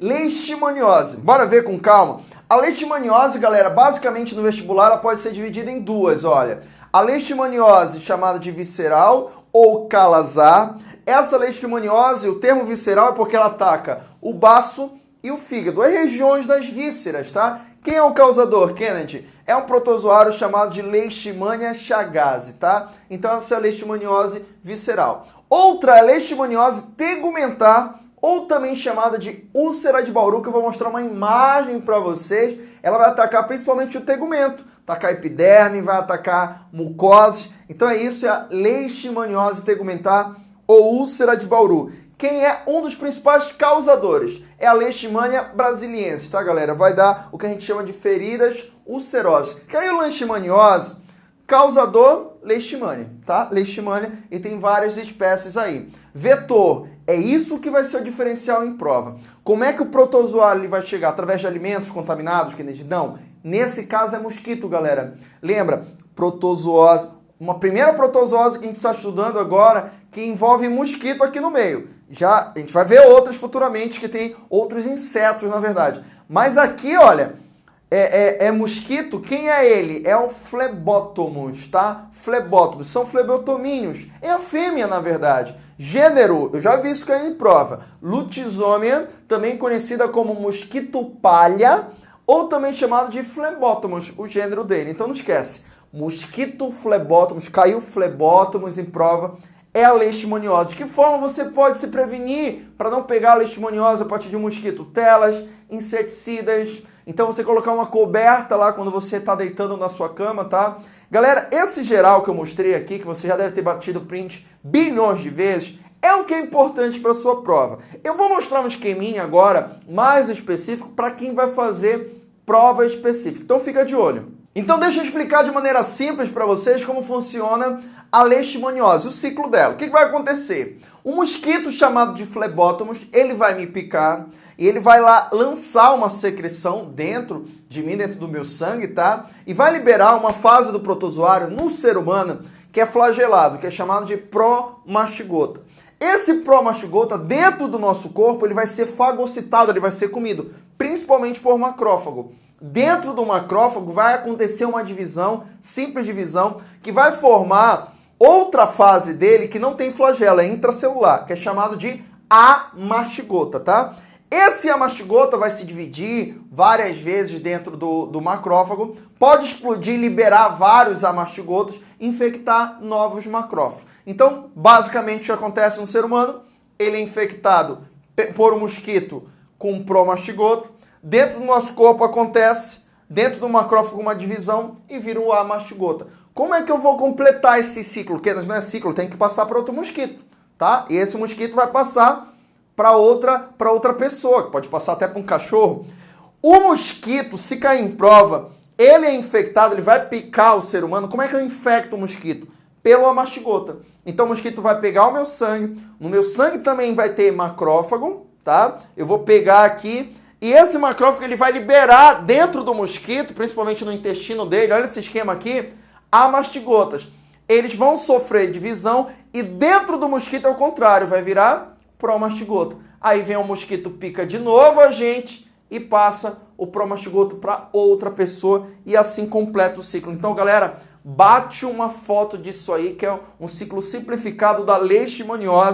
leishmaniose. Bora ver com calma? A leishmaniose, galera, basicamente no vestibular ela pode ser dividida em duas, olha. A leishmaniose chamada de visceral ou calazar. Essa leishmaniose, o termo visceral é porque ela ataca o baço e o fígado, as regiões das vísceras, tá? Quem é o causador, Kennedy? É um protozoário chamado de Leishmania chagas, tá? Então essa é a leishmaniose visceral. Outra é a leishmaniose tegumentar, ou também chamada de úlcera de Bauru, que eu vou mostrar uma imagem para vocês. Ela vai atacar principalmente o tegumento, atacar epiderme, vai atacar mucosas. Então é isso, é a leishmaniose tegumentar ou úlcera de Bauru. Quem é um dos principais causadores? É a leishmania brasiliensis, tá, galera? Vai dar o que a gente chama de feridas ulcerosas. Que aí o leishmaniose, causador, leishmania, tá? Leishmania, e tem várias espécies aí. Vetor, é isso que vai ser o diferencial em prova. Como é que o protozoário vai chegar? Através de alimentos contaminados, Kennedy? Não. Nesse caso é mosquito, galera. Lembra? Protozoose. Uma primeira protozoose que a gente está estudando agora que envolve mosquito aqui no meio. Já a gente vai ver outras futuramente que tem outros insetos, na verdade. Mas aqui, olha, é, é, é, mosquito, quem é ele? É o flebótomos, tá? Flebótomos, são flebotomíneos. É a fêmea, na verdade. Gênero, eu já vi isso cair em prova. Lutisômia, também conhecida como mosquito palha, ou também chamado de flebótomos, o gênero dele. Então não esquece. Mosquito flebótomos, caiu flebótomos em prova, é a leishmaniose. De que forma você pode se prevenir para não pegar a leishmaniose a partir de um mosquito? Telas, inseticidas. Então você colocar uma coberta lá quando você está deitando na sua cama, tá? Galera, esse geral que eu mostrei aqui, que você já deve ter batido print bilhões de vezes, é o que é importante para sua prova. Eu vou mostrar um esqueminha agora mais específico para quem vai fazer prova específica. Então fica de olho. Então deixa eu explicar de maneira simples para vocês como funciona a leishmaniose, o ciclo dela. O que, vai acontecer? Um mosquito chamado de flebótomos, ele vai me picar e ele vai lá lançar uma secreção dentro de mim, dentro do meu sangue, tá? E vai liberar uma fase do protozoário no ser humano que é flagelado, que é chamado de promastigota. Esse promastigota dentro do nosso corpo, ele vai ser fagocitado, ele vai ser comido, principalmente por macrófago. Dentro do macrófago vai acontecer uma divisão, simples divisão, que vai formar outra fase dele que não tem flagelo, é intracelular, que é chamado de amastigota, tá? Esse amastigota vai se dividir várias vezes dentro do, do macrófago, pode explodir, liberar vários amastigotas, infectar novos macrófagos. Então, basicamente, o que acontece no ser humano, ele é infectado por um mosquito com promastigota, Dentro do nosso corpo acontece, dentro do macrófago, uma divisão e vira o A mastigota. Como é que eu vou completar esse ciclo? Porque não é ciclo, tem que passar para outro mosquito, tá? E esse mosquito vai passar para outra, para outra pessoa, pode passar até para um cachorro. O mosquito, se cair em prova, ele é infectado, ele vai picar o ser humano. Como é que eu infecto o mosquito? Pelo amastigota. Então o mosquito vai pegar o meu sangue, no meu sangue também vai ter macrófago, tá? Eu vou pegar aqui e esse macrófago ele vai liberar dentro do mosquito, principalmente no intestino dele, olha esse esquema aqui, amastigotas. Eles vão sofrer divisão e dentro do mosquito é o contrário, vai virar promastigota. Aí vem o mosquito, pica de novo a gente e passa o promastigoto para outra pessoa e assim completa o ciclo. Então, galera, bate uma foto disso aí, que é um ciclo simplificado da leishmaniose.